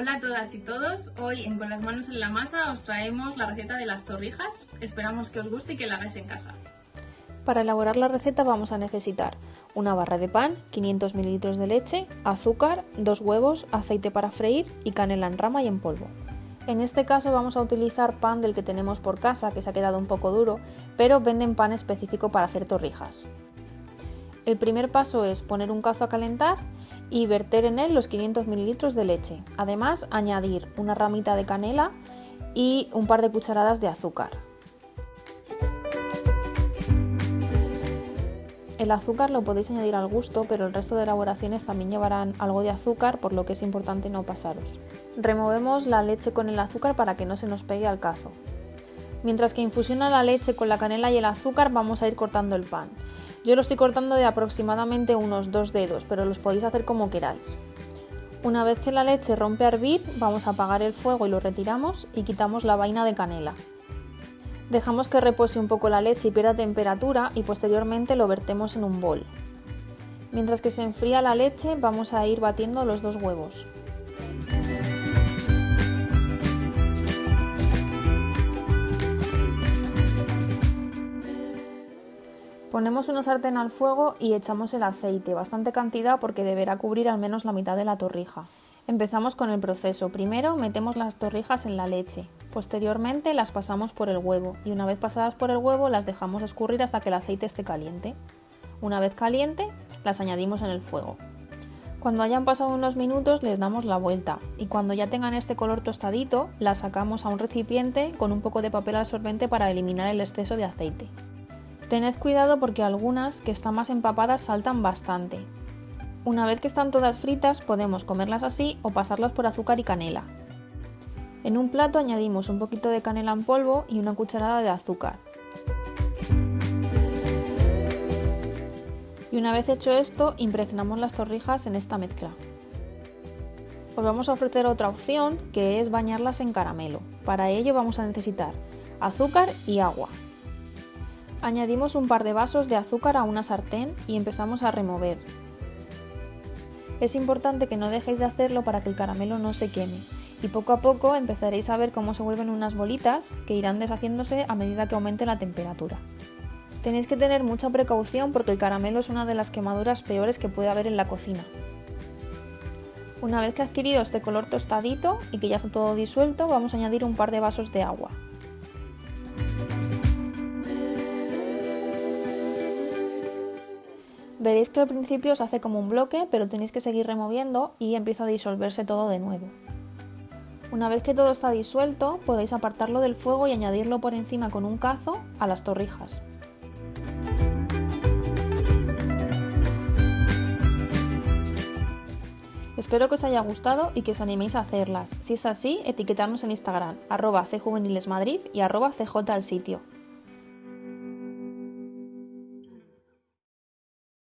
Hola a todas y todos, hoy en Con las manos en la masa os traemos la receta de las torrijas, esperamos que os guste y que la hagáis en casa. Para elaborar la receta vamos a necesitar una barra de pan, 500 ml de leche, azúcar, dos huevos, aceite para freír y canela en rama y en polvo. En este caso vamos a utilizar pan del que tenemos por casa, que se ha quedado un poco duro, pero venden pan específico para hacer torrijas. El primer paso es poner un cazo a calentar y verter en él los 500 ml de leche. Además, añadir una ramita de canela y un par de cucharadas de azúcar. El azúcar lo podéis añadir al gusto, pero el resto de elaboraciones también llevarán algo de azúcar, por lo que es importante no pasaros. Removemos la leche con el azúcar para que no se nos pegue al cazo. Mientras que infusiona la leche con la canela y el azúcar, vamos a ir cortando el pan. Yo lo estoy cortando de aproximadamente unos dos dedos, pero los podéis hacer como queráis. Una vez que la leche rompe a hervir, vamos a apagar el fuego y lo retiramos y quitamos la vaina de canela. Dejamos que repose un poco la leche y pierda temperatura y posteriormente lo vertemos en un bol. Mientras que se enfría la leche, vamos a ir batiendo los dos huevos. Ponemos una sartén al fuego y echamos el aceite, bastante cantidad porque deberá cubrir al menos la mitad de la torrija. Empezamos con el proceso. Primero metemos las torrijas en la leche, posteriormente las pasamos por el huevo y una vez pasadas por el huevo las dejamos escurrir hasta que el aceite esté caliente. Una vez caliente, las añadimos en el fuego. Cuando hayan pasado unos minutos les damos la vuelta y cuando ya tengan este color tostadito las sacamos a un recipiente con un poco de papel absorbente para eliminar el exceso de aceite. Tened cuidado porque algunas que están más empapadas saltan bastante. Una vez que están todas fritas podemos comerlas así o pasarlas por azúcar y canela. En un plato añadimos un poquito de canela en polvo y una cucharada de azúcar. Y una vez hecho esto, impregnamos las torrijas en esta mezcla. Os vamos a ofrecer otra opción que es bañarlas en caramelo. Para ello vamos a necesitar azúcar y agua. Añadimos un par de vasos de azúcar a una sartén y empezamos a remover. Es importante que no dejéis de hacerlo para que el caramelo no se queme y poco a poco empezaréis a ver cómo se vuelven unas bolitas que irán deshaciéndose a medida que aumente la temperatura. Tenéis que tener mucha precaución porque el caramelo es una de las quemaduras peores que puede haber en la cocina. Una vez que ha adquirido este color tostadito y que ya está todo disuelto, vamos a añadir un par de vasos de agua. Veréis que al principio se hace como un bloque, pero tenéis que seguir removiendo y empieza a disolverse todo de nuevo. Una vez que todo está disuelto, podéis apartarlo del fuego y añadirlo por encima con un cazo a las torrijas. Espero que os haya gustado y que os animéis a hacerlas. Si es así, etiquetarnos en Instagram, arroba cjuvenilesmadrid y arroba sitio.